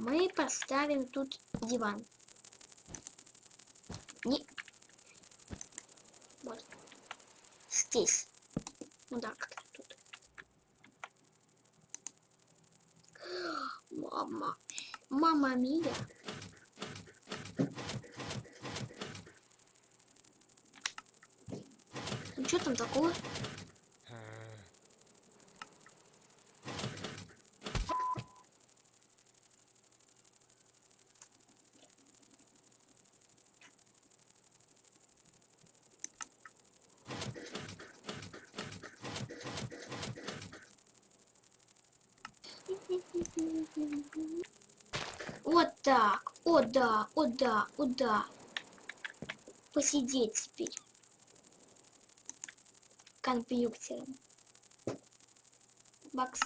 Мы поставим тут диван. Не... Вот. Здесь. Ну да, как тут. Мама. Мама Мия. Ну что там такое? Вот так. О да, о да, о да. Посидеть теперь. Компьютером. Бакс.